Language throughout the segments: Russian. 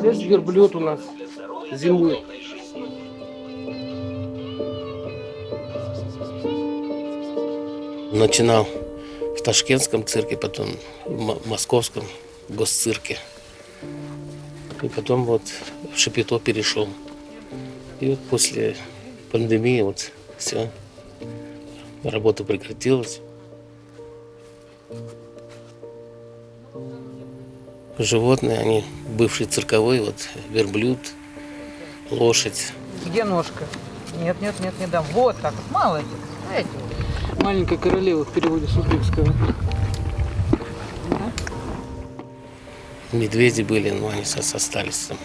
Здесь верблюд у нас зимует. Начинал в Ташкентском цирке, потом в Московском госцирке. И потом вот в Шапито перешел. И вот после пандемии вот все, работа прекратилась. Животные, они бывшие цирковые, вот верблюд, лошадь. Где ножка? Нет, нет, нет, не дам. Вот так вот, молодец. Эти. Маленькая королева в переводе с узбекского. Медведи были, но они со- остались там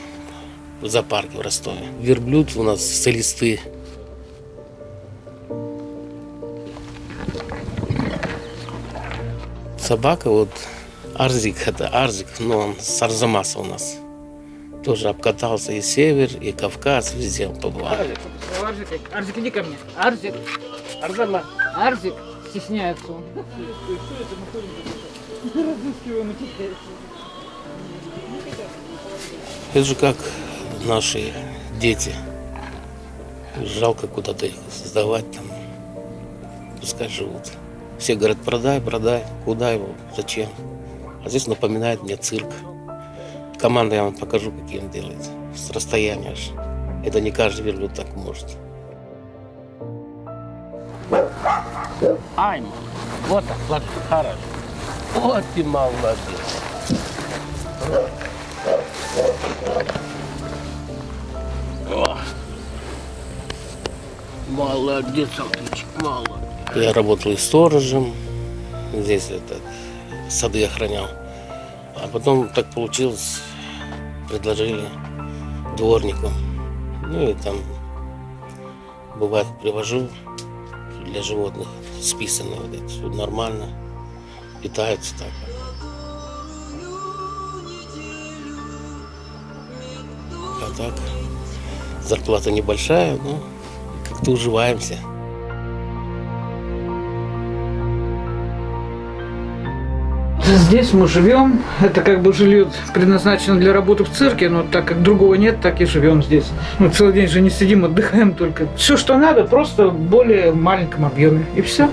в зоопарке в Ростове. Верблюд у нас солисты. Собака вот Арзик, это Арзик, но он с Арзамаса у нас. Тоже обкатался и север, и Кавказ, везде он побывал. Арзик, Арзик, Арзик, иди ко мне. Арзик, Арзамас. Арзик, стесняется он. Это же как наши дети. Жалко куда-то их сдавать там. Пускай живут. Все говорят, продай, продай. Куда его? Зачем? А здесь напоминает мне цирк. Команда я вам покажу, какие он делает. С расстояния аж. Это не каждый верблюд так может. Ай, вот так, вот, хорошо. Вот ты молодец. Молодец, Алтычек, молодец. Я работал и сторожем, здесь это, сады охранял. А потом так получилось, предложили дворником. Ну и там, бывает, привожу для животных списанные вот эти, всё нормально, питаются так. А так, зарплата небольшая, но как-то уживаемся. Здесь мы живем. Это как бы жилье предназначено для работы в цирке, но так как другого нет, так и живем здесь. Мы целый день же не сидим, отдыхаем только. Все, что надо, просто в более маленьком объеме. И все.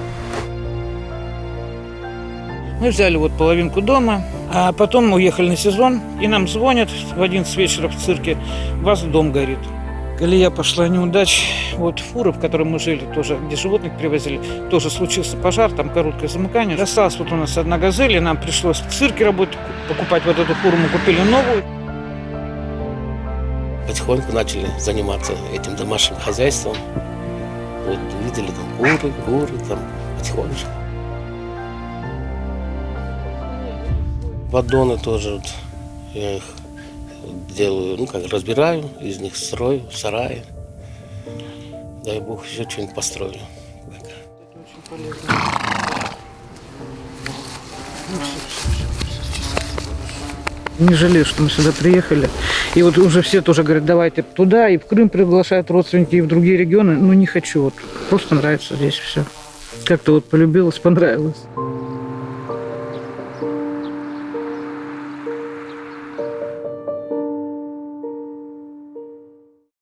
Мы взяли вот половинку дома, а потом мы уехали на сезон, и нам звонят в 11 вечера в цирке, у вас дом горит. Колея пошла неудач. Вот фура, в которой мы жили, тоже, где животных привозили, тоже случился пожар, там короткое замыкание. Осталась вот у нас одна газель, и нам пришлось в цирке работать, покупать вот эту фуру, мы купили новую. Потихоньку начали заниматься этим домашним хозяйством. Вот видели там куры, куры, там потихонечку. Поддоны тоже вот, я их делаю, ну как разбираю, из них строю, сараи. Дай бог еще что-нибудь построю. Так. Не жалею, что мы сюда приехали. И вот уже все тоже говорят, давайте туда, и в Крым приглашают родственники, и в другие регионы. Ну, не хочу, вот просто нравится здесь все. Как-то вот полюбилось, понравилось.